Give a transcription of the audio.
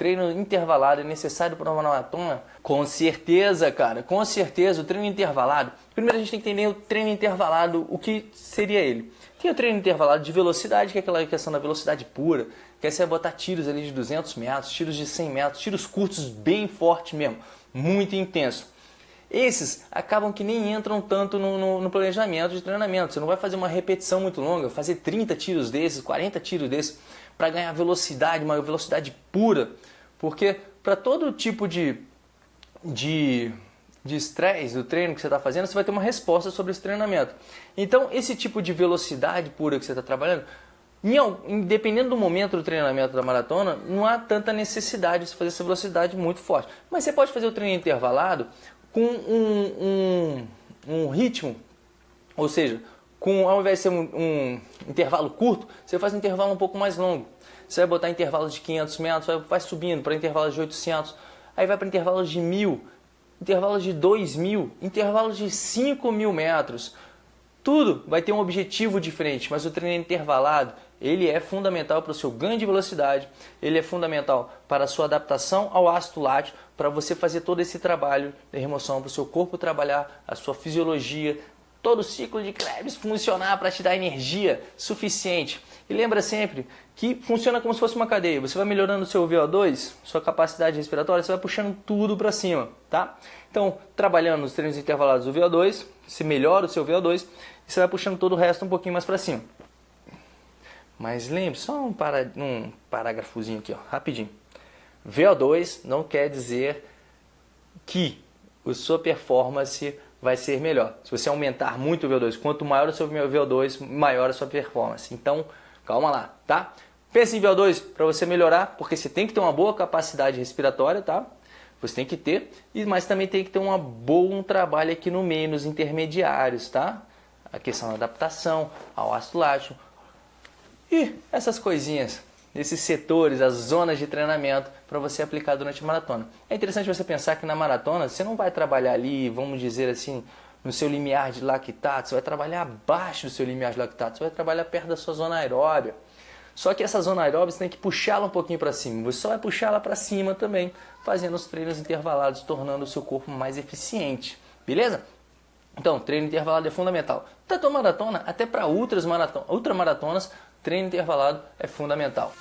treino intervalado é necessário para uma maratona? Com certeza, cara, com certeza. O treino intervalado. Primeiro a gente tem que entender o treino intervalado, o que seria ele. Tem o treino intervalado de velocidade, que é aquela questão da velocidade pura, que é você botar tiros ali de 200 metros, tiros de 100 metros, tiros curtos bem forte mesmo, muito intenso. Esses acabam que nem entram tanto no, no, no, planejamento de treinamento. Você não vai fazer uma repetição muito longa, fazer 30 tiros desses, 40 tiros desses, para ganhar velocidade, uma velocidade pura. Porque para todo tipo de, de, de estresse do treino que você está fazendo, você vai ter uma resposta sobre esse treinamento. Então, esse tipo de velocidade pura que você está trabalhando, Independendo do momento do treinamento da maratona, não há tanta necessidade de fazer essa velocidade muito forte. Mas você pode fazer o treino intervalado com um, um, um ritmo, ou seja, com, ao invés de ser um, um, intervalo curto, você faz um intervalo um pouco mais longo. Você vai botar intervalos de 500 metros, vai, vai subindo para intervalos de 800, aí vai para intervalos de 1000, intervalos de 2000, intervalos de 5000 metros. Tudo vai ter um objetivo diferente, mas o treino intervalado ele é fundamental para o seu ganho de velocidade, ele é fundamental para a sua adaptação ao ácido lático, para você fazer todo esse trabalho de remoção, para o seu corpo trabalhar, a sua fisiologia, todo o ciclo de Krebs funcionar para te dar energia suficiente. E lembra sempre que funciona como se fosse uma cadeia. Você vai melhorando o seu VO2, sua capacidade respiratória, você vai puxando tudo para cima, tá? Então, trabalhando nos treinos intervalados do VO2, você melhora o seu VO2 e você vai puxando todo o resto um pouquinho mais para cima. Mas lembre, só um, para, um parágrafozinho aqui, ó, rapidinho. VO2 não quer dizer que a sua performance vai ser melhor. Se você aumentar muito o VO2, quanto maior o seu VO2, maior a sua performance. Então, calma lá, tá? Pense em VO2 para você melhorar, porque você tem que ter uma boa capacidade respiratória, tá? Você tem que ter, mas também tem que ter uma boa, um trabalho aqui no meio, nos intermediários, tá? A questão da adaptação ao ácido lático, e essas coisinhas, esses setores, as zonas de treinamento para você aplicar durante a maratona. É interessante você pensar que na maratona você não vai trabalhar ali, vamos dizer assim, no seu limiar de lactato, você vai trabalhar abaixo do seu limiar de lactato, você vai trabalhar perto da sua zona aeróbia. Só que essa zona aeróbica você tem que puxá-la um pouquinho para cima. Você só vai puxá-la para cima também, fazendo os treinos intervalados, tornando o seu corpo mais eficiente. Beleza? Então, treino intervalado é fundamental. Tanto a maratona, até para ultramaratonas, treino intervalado é fundamental.